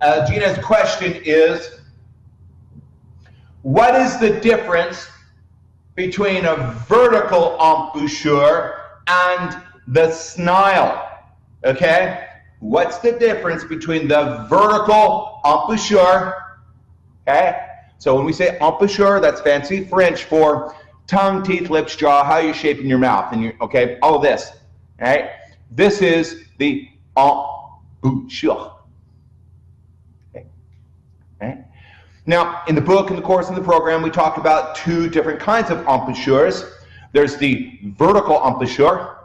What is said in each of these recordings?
Uh, Gina's question is, what is the difference between a vertical embouchure and the snile? Okay? What's the difference between the vertical embouchure, okay? So when we say embouchure, that's fancy French for tongue, teeth, lips, jaw, how you're shaping your mouth, and you okay, all this, right? This is the embouchure. Okay. okay. Now, in the book, in the course, in the program, we talk about two different kinds of embouchures. There's the vertical embouchure.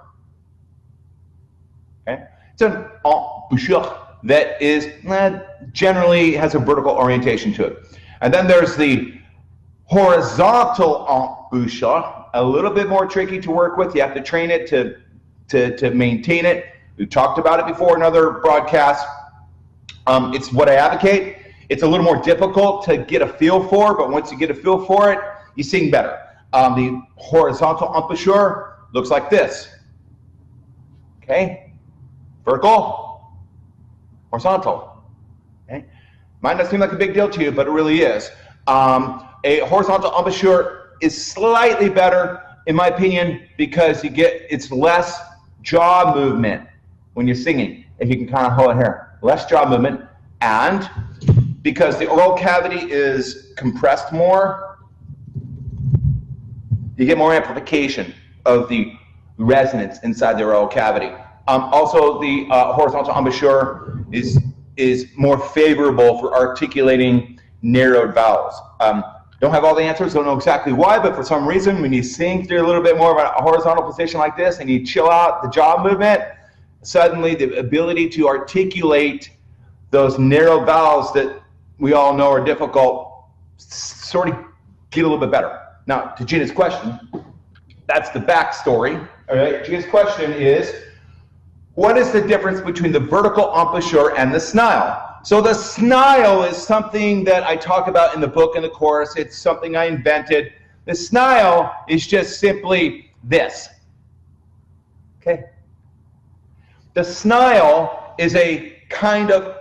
Okay. It's an embouchure that is eh, generally has a vertical orientation to it. And then there's the horizontal embouchure, a little bit more tricky to work with. You have to train it to, to, to maintain it. We've talked about it before in other broadcasts. Um, it's what I advocate. It's a little more difficult to get a feel for, but once you get a feel for it, you sing better. Um, the horizontal embouchure looks like this. Okay, vertical, horizontal. Okay, might not seem like a big deal to you, but it really is. Um, a horizontal embouchure is slightly better, in my opinion, because you get it's less jaw movement when you're singing. If you can kind of hold it here, less jaw movement, and because the oral cavity is compressed more, you get more amplification of the resonance inside the oral cavity. Um, also, the uh, horizontal embouchure is is more favorable for articulating narrowed vowels. Um, don't have all the answers, don't know exactly why, but for some reason, when you sing through a little bit more of a horizontal position like this and you chill out the jaw movement, suddenly the ability to articulate those narrow vowels that we all know are difficult sort of get a little bit better. Now, to Gina's question, that's the backstory. All right, Gina's question is, what is the difference between the vertical embouchure and the snile? So the snile is something that I talk about in the book and the course. It's something I invented. The snile is just simply this. Okay. The snile is a kind of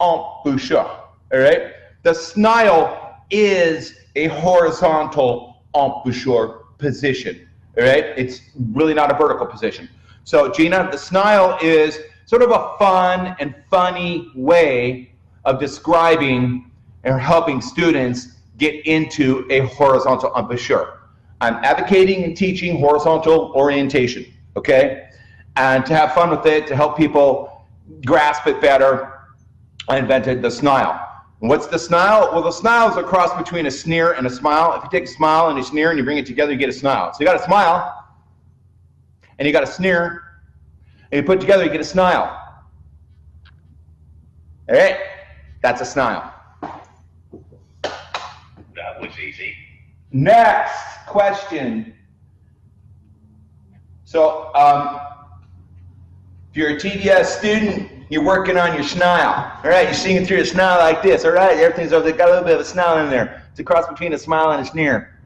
embouchure. All right. The snile is a horizontal embouchure position. All right. It's really not a vertical position. So Gina, the snile is sort of a fun and funny way of describing and helping students get into a horizontal embouchure. I'm advocating and teaching horizontal orientation, okay? And to have fun with it, to help people grasp it better, I invented the snile. What's the snile? Well, the snile is a cross between a sneer and a smile. If you take a smile and a sneer and you bring it together, you get a snile. So you got a smile, and you got a sneer, and you put it together, you get a snile. All right, that's a snile. That was easy. Next question. So, um, if you're a TDS student, you're working on your snile. All right, you're seeing through a snile like this. All right, everything's over got a little bit of a snile in there. It's a cross between a smile and a sneer.